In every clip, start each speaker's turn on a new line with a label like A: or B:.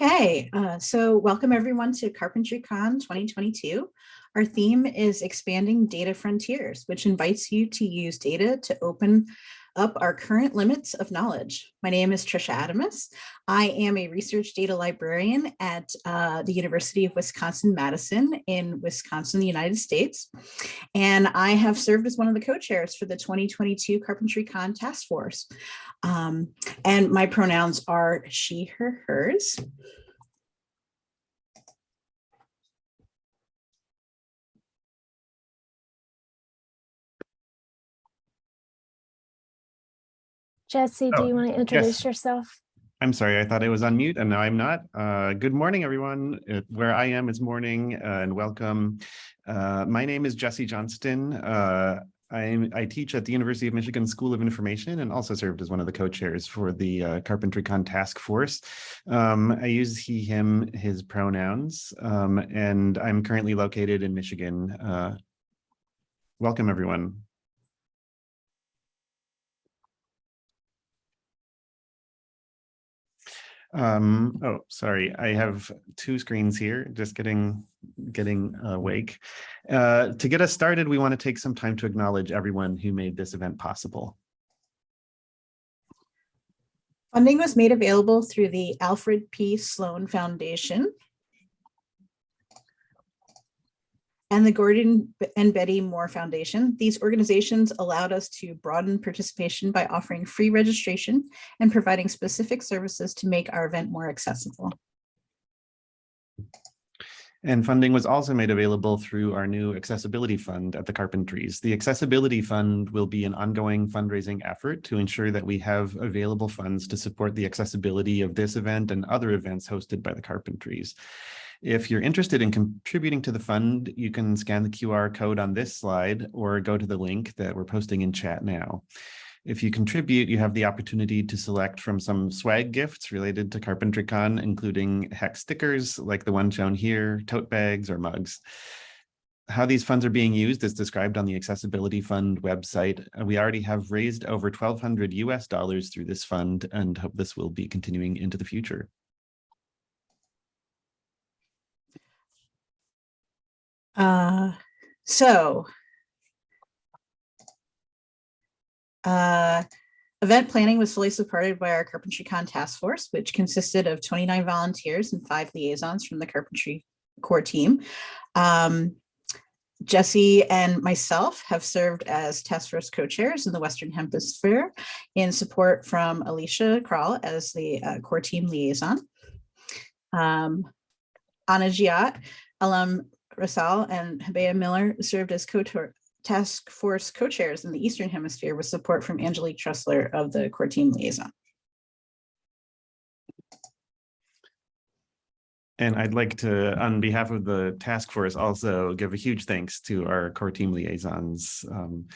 A: Okay, uh, so welcome everyone to CarpentryCon 2022. Our theme is expanding data frontiers, which invites you to use data to open up our current limits of knowledge. My name is Trisha Adamus. I am a research data librarian at uh, the University of Wisconsin-Madison in Wisconsin, the United States. And I have served as one of the co-chairs for the 2022 Carpentry Con Task Force. Um, and my pronouns are she, her, hers.
B: Jesse, do
C: Oh,
B: you want to introduce
C: yes.
B: yourself?
C: I'm sorry, I thought I was on mute and now I'm not. Uh, good morning, everyone. Uh, where I am is morning uh, and welcome. Uh, my name is Jesse Johnston. Uh, I'm, I teach at the University of Michigan School of Information and also served as one of the co-chairs for the uh, CarpentryCon task force. Um, I use he, him, his pronouns, um, and I'm currently located in Michigan. Uh, welcome, everyone. Um, oh, sorry, I have two screens here, just getting getting awake. Uh, to get us started, we want to take some time to acknowledge everyone who made this event possible.
A: Funding was made available through the Alfred P. Sloan Foundation and the Gordon and Betty Moore Foundation. These organizations allowed us to broaden participation by offering free registration and providing specific services to make our event more accessible.
C: And funding was also made available through our new accessibility fund at the Carpentries. The accessibility fund will be an ongoing fundraising effort to ensure that we have available funds to support the accessibility of this event and other events hosted by the Carpentries. If you're interested in contributing to the fund, you can scan the QR code on this slide or go to the link that we're posting in chat now. If you contribute, you have the opportunity to select from some swag gifts related to CarpentryCon, including hex stickers like the one shown here, tote bags or mugs. How these funds are being used is described on the Accessibility Fund website. Uh, We already have raised over 1200 US dollars through this fund and hope this will be continuing into the future.
A: Uh, so uh, event planning was fully supported by our CarpentryCon task force, which consisted of 29 volunteers and five liaisons from the Carpentry core team. Um, Jesse and myself have served as task force co-chairs in the Western Hemisphere in support from Alycia Crall as the uh, core team liaison. Um, Anna Giat, Alam Rasal and Habea Miller served as task force co-chairs in the Eastern Hemisphere with support from Angelique Trusler of the core team liaison.
C: And I'd like to, on behalf of the task force, also give a huge thanks to our core team liaisons um,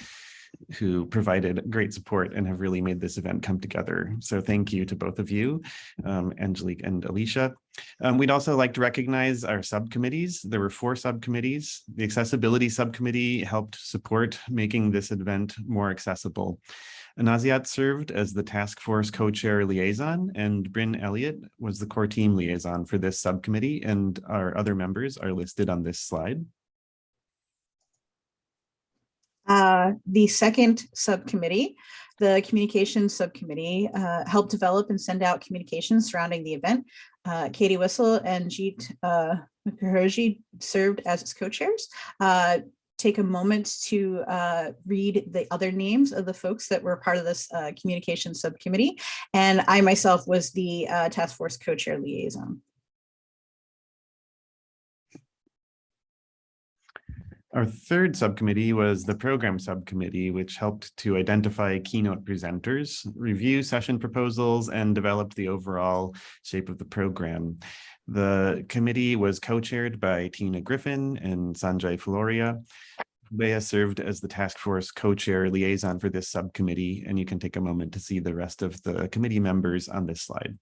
C: who provided great support and have really made this event come together. So thank you to both of you, um, Angelique and Alycia. Um, we'd also like to recognize our subcommittees. There were four subcommittees. The accessibility subcommittee helped support making this event more accessible. Anaziat served as the task force co-chair liaison and Bryn Elliott was the core team liaison for this subcommittee and our other members are listed on this slide.
A: Uh, the second subcommittee, the communications subcommittee, uh, helped develop and send out communications surrounding the event. Uh, Katie Whistle and Jeet uh, Mukherjee served as its co-chairs. Uh, take a moment to uh, read the other names of the folks that were part of this uh, communication subcommittee. And I myself was the task force co-chair liaison.
C: Our third subcommittee was the program subcommittee, which helped to identify keynote presenters, review session proposals, and develop the overall shape of the program. The committee was co-chaired by Tina Griffin and Sanjay Floria. Bea served as the task force co-chair liaison for this subcommittee, and you can take a moment to see the rest of the committee members on this slide.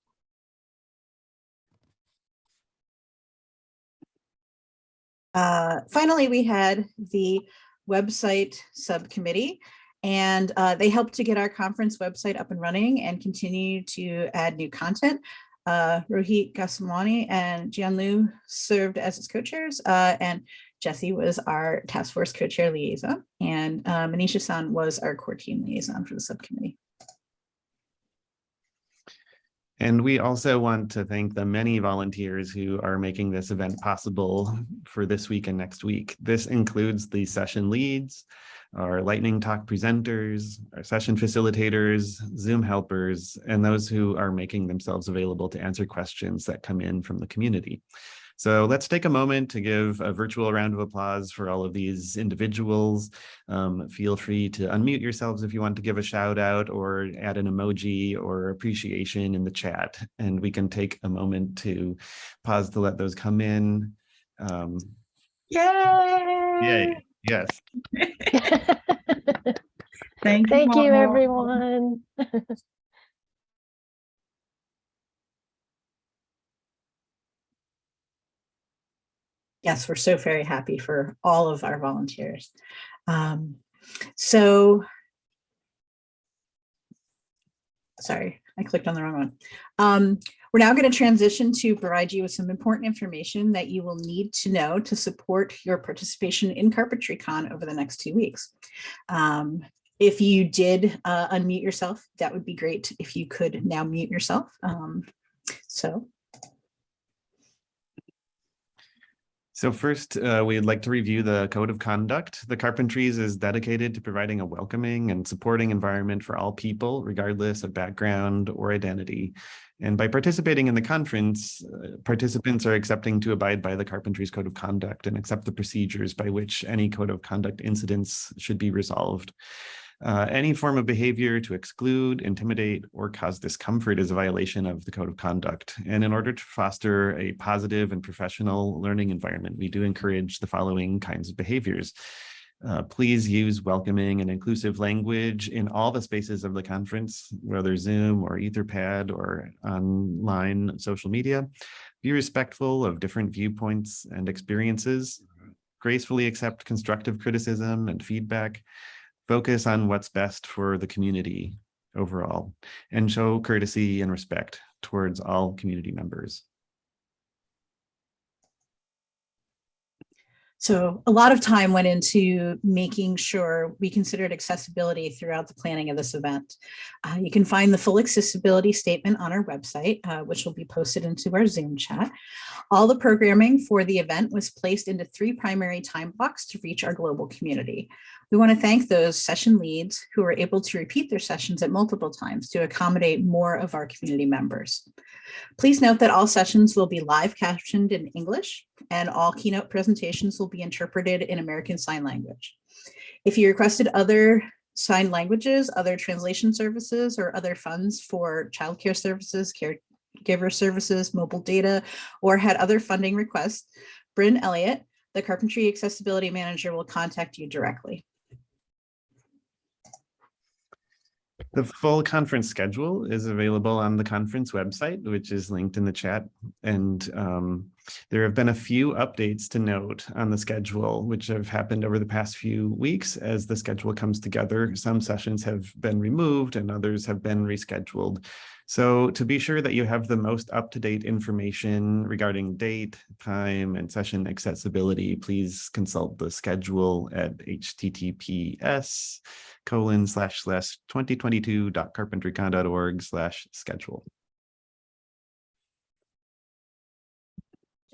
A: Uh, finally, we had the website subcommittee, and uh, they helped to get our conference website up and running and continue to add new content. Uh, Rohit Goswami and Jianlu served as its co-chairs, uh, and Jesse was our task force co-chair liaison, and uh, Manisha San was our core team liaison for the subcommittee.
C: And we also want to thank the many volunteers who are making this event possible for this week and next week. This includes the session leads, our lightning talk presenters, our session facilitators, Zoom helpers, and those who are making themselves available to answer questions that come in from the community. So let's take a moment to give a virtual round of applause for all of these individuals. Um, feel free to unmute yourselves if you want to give a shout out or add an emoji or appreciation in the chat. And we can take a moment to pause to let those come in. Um,
A: Yay!
C: yay, yes.
A: Thank,
B: Thank you, everyone.
A: Yes, we're so very happy for all of our volunteers. Um, so, sorry, I clicked on the wrong one. Um, we're now going to transition to provide you with some important information that you will need to know to support your participation in CarpentryCon over the next two weeks. Um, if you did uh, unmute yourself, that would be great if you could now mute yourself. Um, so
C: So first, uh, we'd like to review the code of conduct. The Carpentries is dedicated to providing a welcoming and supporting environment for all people, regardless of background or identity. And by participating in the conference, uh, participants are accepting to abide by the Carpentries Code of Conduct and accept the procedures by which any code of conduct incidents should be resolved. Uh, any form of behavior to exclude, intimidate, or cause discomfort is a violation of the code of conduct. And in order to foster a positive and professional learning environment, we do encourage the following kinds of behaviors. Uh, please use welcoming and inclusive language in all the spaces of the conference, whether Zoom or Etherpad or online social media. Be respectful of different viewpoints and experiences. Gracefully accept constructive criticism and feedback focus on what's best for the community overall, and show courtesy and respect towards all community members.
A: So a lot of time went into making sure we considered accessibility throughout the planning of this event. Uh, you can find the full accessibility statement on our website, uh, which will be posted into our Zoom chat. All the programming for the event was placed into three primary time blocks to reach our global community. We want to thank those session leads who were able to repeat their sessions at multiple times to accommodate more of our community members. Please note that all sessions will be live captioned in English and all keynote presentations will be interpreted in American Sign Language. If you requested other sign languages, other translation services, or other funds for childcare services, caregiver services, mobile data, or had other funding requests, Bryn Elliott, the Carpentry Accessibility Manager will contact you directly.
C: The full conference schedule is available on the conference website, which is linked in the chat. And um, there have been a few updates to note on the schedule, which have happened over the past few weeks as the schedule comes together. Some sessions have been removed and others have been rescheduled. So to be sure that you have the most up-to-date information regarding date, time, and session accessibility, please consult the schedule at https colon slash slash 2022.carpentrycon.org slash schedule.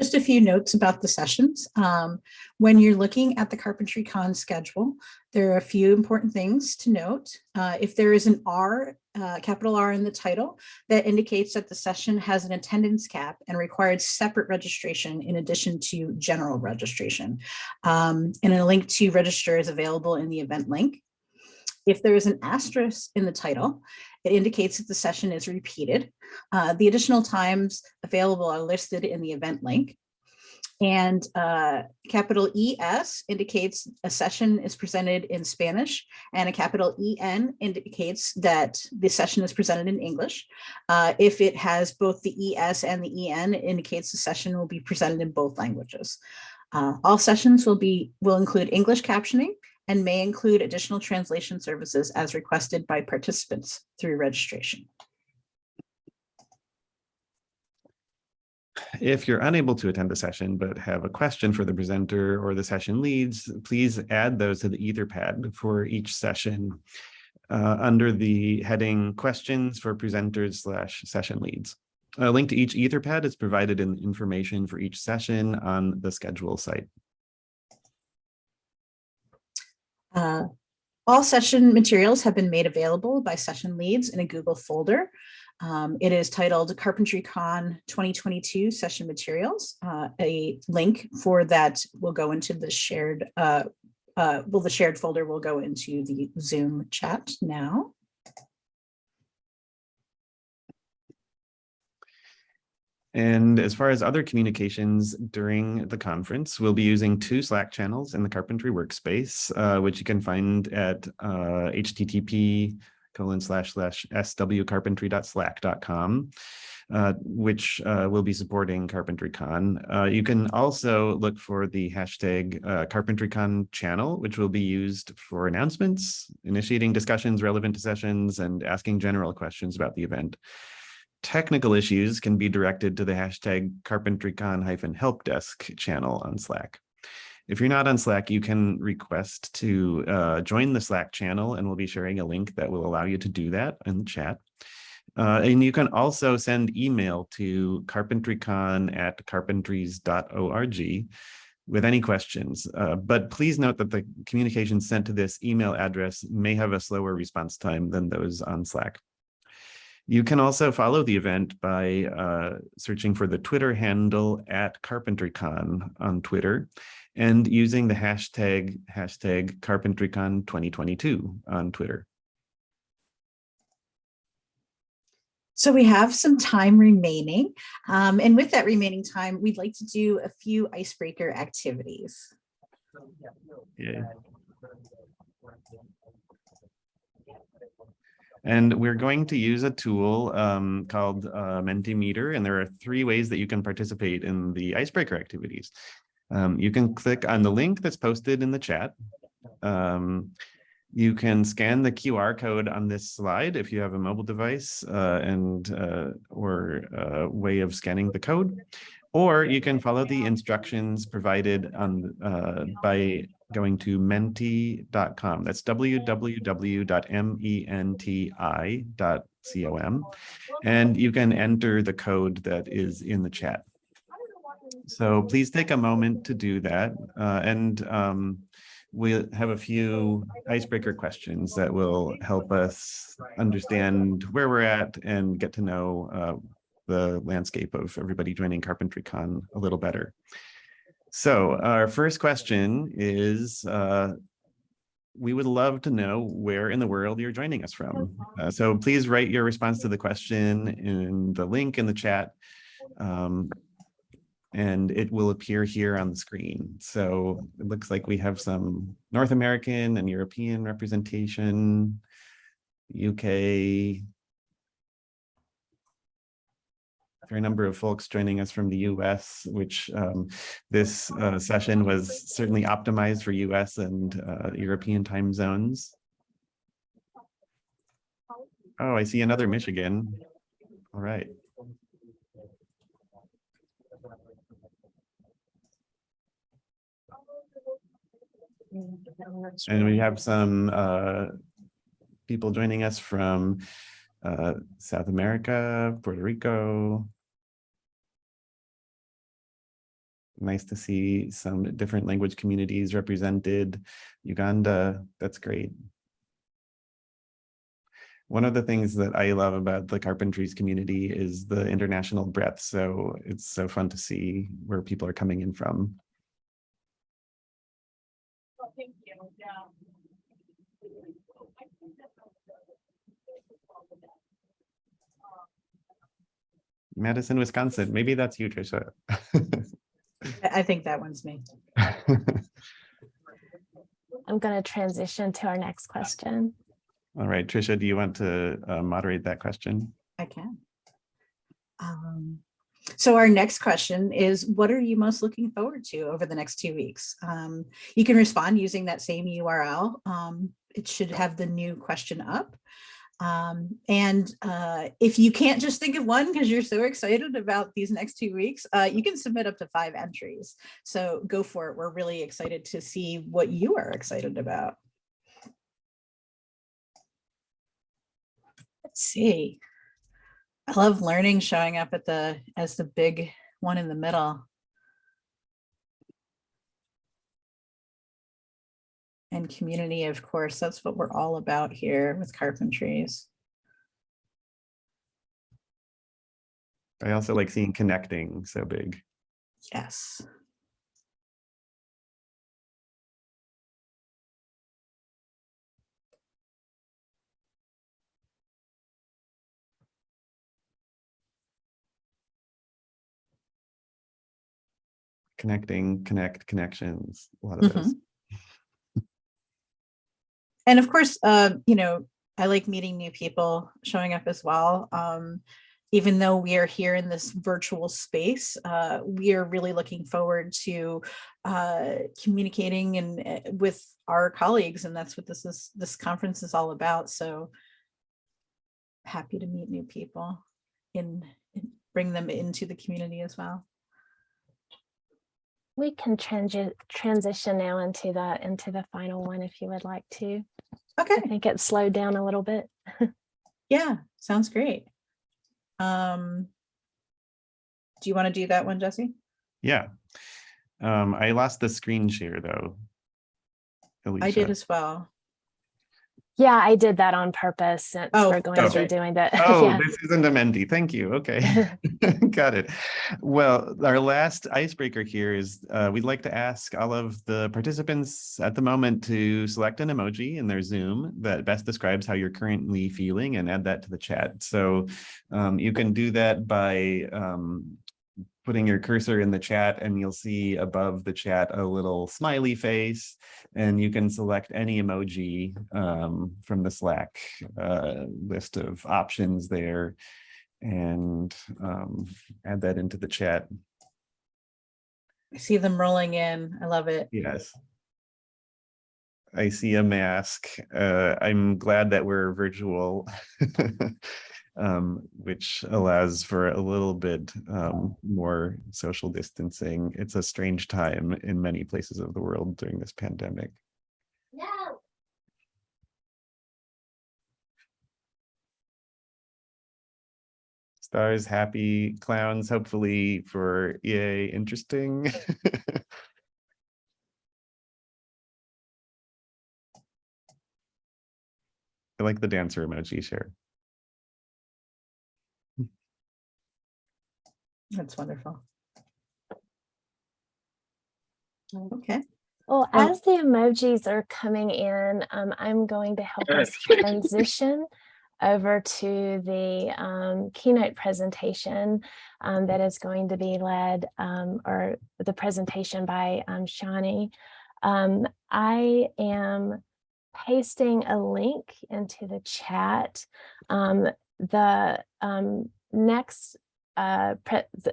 A: Just a few notes about the sessions. Um, when you're looking at the Carpentry Con schedule, there are a few important things to note. Uh, if there is an R, uh, capital R in the title, that indicates that the session has an attendance cap and requires separate registration in addition to general registration. Um, and a link to register is available in the event link. If there is an asterisk in the title, it indicates that the session is repeated. Uh, the additional times available are listed in the event link. And uh, capital ES indicates a session is presented in Spanish and a capital EN indicates that the session is presented in English. Uh, if it has both the ES and the EN, it indicates the session will be presented in both languages. Uh, all sessions will be will include English captioning and may include additional translation services as requested by participants through registration.
C: If you're unable to attend the session but have a question for the presenter or the session leads, please add those to the Etherpad for each session uh, under the heading questions for presenters slash session leads. A link to each Etherpad is provided in the information for each session on the schedule site.
A: Uh, All session materials have been made available by session leads in a Google folder. Um, It is titled Carpentry Con 2022 Session Materials. Uh, A link for that will go into the shared, uh, uh, well, the shared folder will go into the Zoom chat now.
C: And as far as other communications during the conference, we'll be using two Slack channels in the Carpentry Workspace, uh, which you can find at uh, http colon slash slash swcarpentry.slack.com, uh, which uh, will be supporting CarpentryCon. Uh, you can also look for the hashtag uh, CarpentryCon channel, which will be used for announcements, initiating discussions relevant to sessions, and asking general questions about the event technical issues can be directed to the hashtag carpentrycon-help desk channel on Slack. If you're not on Slack, you can request to uh, join the Slack channel and we'll be sharing a link that will allow you to do that in the chat. Uh, and you can also send email to carpentrycon at carpentries.org with any questions. Uh, but please note that the communication sent to this email address may have a slower response time than those on Slack. You can also follow the event by uh, searching for the Twitter handle at CarpentryCon on Twitter and using the hashtag hashtag CarpentryCon 2022 on Twitter.
A: So we have some time remaining. um, And with that remaining time, we'd like to do a few icebreaker activities.
C: Yeah. And we're going to use a tool um, called uh, Mentimeter, and there are three ways that you can participate in the icebreaker activities. Um, you can click on the link that's posted in the chat. Um, you can scan the QR code on this slide if you have a mobile device uh, and uh, or a way of scanning the code. Or you can follow the instructions provided on uh, by going to menti.com. That's www.menti.com. And you can enter the code that is in the chat. So please take a moment to do that. Uh, and um, we'll have a few icebreaker questions that will help us understand where we're at and get to know uh, the landscape of everybody joining CarpentryCon a little better. So our first question is, uh, we would love to know where in the world you're joining us from. Uh, so please write your response to the question in the link in the chat. Um, and it will appear here on the screen. So it looks like we have some North American and European representation, UK, there a number of folks joining us from the US, which um, this uh, session was certainly optimized for US and uh, European time zones. Oh, I see another Michigan. All right. And we have some uh, people joining us from uh, South America, Puerto Rico, nice to see some different language communities represented. Uganda, that's great. One of the things that I love about the Carpentries community is the international breadth. So it's so fun to see where people are coming in from. Madison, Wisconsin. Maybe that's you, Trisha.
A: I I think that one's me.
B: I'm going to transition to our next question.
C: All right, Trisha, do you want to uh, moderate that question?
A: I can. Um, So our next question is, what are you most looking forward to over the next two weeks? Um, You can respond using that same URL. Um, It should have the new question up. Um, and uh, if you can't just think of one because you're so excited about these next two weeks, uh, you can submit up to five entries. So go for it. We're really excited to see what you are excited about. Let's see. I love learning showing up at the as the big one in the middle. And community, of course, that's what we're all about here with carpentries.
C: I also like seeing connecting so big.
A: Yes.
C: Connecting, connect, connections, a lot of mm-hmm. those.
A: And of course, uh, you know, I like meeting new people showing up as well. Um, even though we are here in this virtual space, uh, we are really looking forward to uh, communicating and uh, with our colleagues, and that's what this is. This conference is all about. So happy to meet new people and bring them into the community as well.
B: We can transi- transition now into the, into the final one if you would like to. I
A: Okay,
B: think it slowed down a little bit.
A: yeah, sounds great. Um, do you want to do that one, Jesse?
C: Yeah. Um, I lost the screen share though.
A: I did as well.
B: Yeah, I did that on purpose since
A: Oh,
B: we're going to be doing that.
C: Oh,
B: Yeah.
C: this isn't a Menti. Thank you. Okay. Got it. Well, our last icebreaker here is uh, we'd like to ask all of the participants at the moment to select an emoji in their Zoom that best describes how you're currently feeling and add that to the chat. So um, you can do that by um, putting your cursor in the chat and you'll see above the chat a little smiley face and you can select any emoji um, from the Slack uh, list of options there and um, add that into the chat.
A: I see them rolling in. I love it.
C: Yes. I see a mask. Uh, I'm glad that we're virtual, um, which allows for a little bit um, more social distancing. It's a strange time in many places of the world during this pandemic. No. Stars, happy, clowns, hopefully for EA, interesting. I like the dancer emoji share.
A: That's wonderful. Okay,
B: Well,
A: Oh.
B: as the emojis are coming in, um, I'm going to help us transition over to the um, keynote presentation um, that is going to be led um, or the presentation by um, Shani. Um, I am pasting a link into the chat. Um, the um, next uh,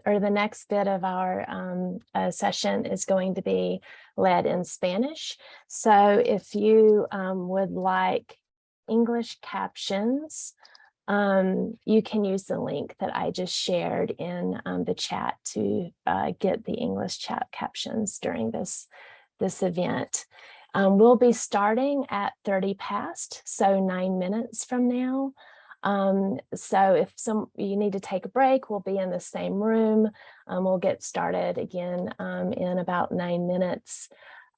B: or the next bit of our um, uh, session is going to be led in Spanish. So if you um, would like English captions, um, you can use the link that I just shared in um, the chat to uh, get the English chat captions during this, this event. Um, we'll be starting at 30 past, so nine minutes from now. Um, so if some you need to take a break, we'll be in the same room. Um, we'll get started again um, in about nine minutes.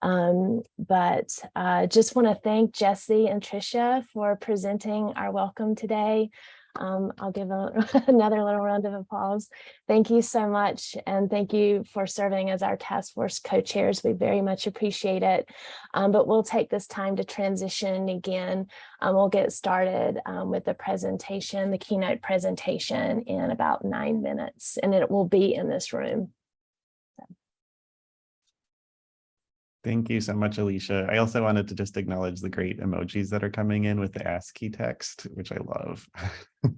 B: Um, but uh, just want to thank Jesse and Trisha for presenting our welcome today. Um, I'll give a, another little round of applause. Thank you so much. And thank you for serving as our task force co-chairs. We very much appreciate it. Um, but we'll take this time to transition again. Um, we'll get started um, with the presentation, the keynote presentation in about nine minutes, and it will be in this room.
C: Thank you so much, Alycia. I also wanted to just acknowledge the great emojis that are coming in with the ASCII text, which I love.